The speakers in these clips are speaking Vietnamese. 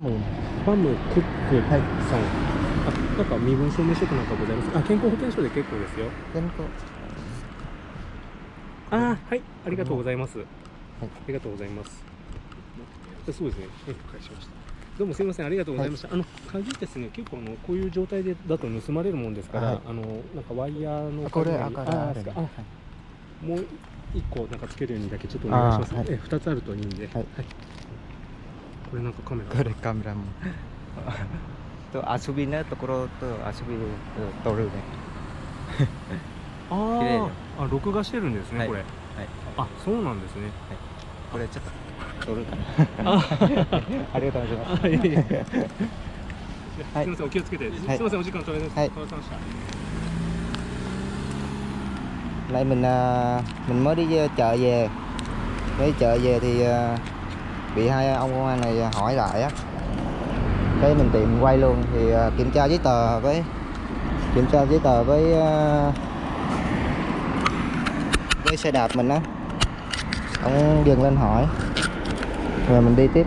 ファムクックさん、あなんか身分証明書かなんかございます？あ健康保険証で結構ですよ。健康あーはいありがとうございます、ありがとうございます。あそうですね。うん返しました。どうもすみません。ありがとうございました、あの鍵ですね結構あのこういう状態でだと盗まれるもんですから、はい。あのなんかワイヤーのあこれあああですか？あはい。もう一個なんかつけるようにだけちょっとお願いします、はい。え二つあるといいんで、はいこれなんかカメラ？これカメラも。と遊びのところと遊びを撮るね。ああ録画してるんですね、はい。これ。はい。あそうなんですね。これちょっと撮るかな。あ ありがとうございます。あいはい。すみませんお気をつけて、すはい。みませんお時間取れです、はい。お疲れ様でした。Lại mình à, mình mới đi chợ về Mới chợ về thì bị hai ông công an này hỏi lại á. Cái mình tiện quay luôn thì à, kiểm tra giấy tờ với, kiểm tra giấy tờ với à, với xe đạp mình á. Ông dừng lên hỏi, rồi mình đi tiếp.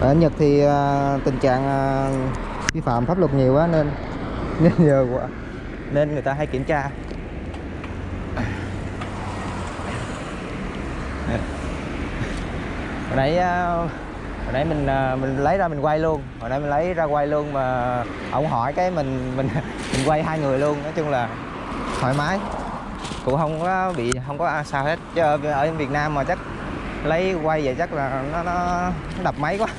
Ở Nhật thì à, tình trạng vi phạm pháp luật nhiều quá nên nên giờ nên người ta hay kiểm tra. Hồi nãy à, hồi nãy mình à, mình lấy ra mình quay luôn. Hồi nãy mình lấy ra quay luôn mà ông hỏi cái mình mình mình quay hai người luôn. Nói chung là thoải mái. Cũng không có bị không có à, sao hết. Chứ ở ở Việt Nam mà chắc lấy quay vậy chắc là nó nó, nó đập máy quá.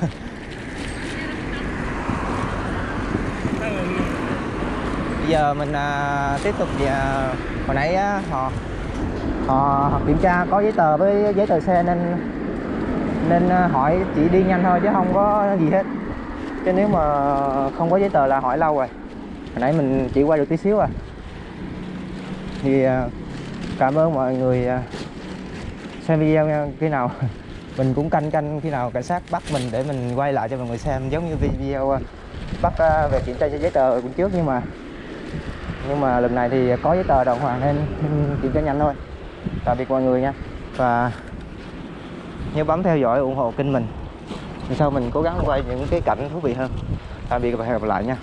Bây giờ mình à, tiếp tục à, hồi nãy á, họ họ kiểm tra có giấy tờ với giấy tờ xe nên nên ờ, hỏi chỉ đi nhanh thôi chứ không có gì hết. Chứ nếu mà không có giấy tờ là hỏi lâu rồi. Hồi nãy mình chỉ quay được tí xíu à. Thì ờ, cảm ơn mọi người ờ, xem video nha. Khi nào mình cũng canh canh, khi nào cảnh sát bắt mình để mình quay lại cho mọi người xem. Giống như video bắt về kiểm tra giấy tờ cũng trước nhưng mà nhưng mà lần này thì có giấy tờ đàng hoàng nên nên kiểm tra nhanh thôi. Tạm biệt mọi người nha. Và nhớ bấm theo dõi ủng hộ kênh mình. Sau mình cố gắng quay những cái cảnh thú vị hơn. Tạm biệt và hẹn gặp lại nha.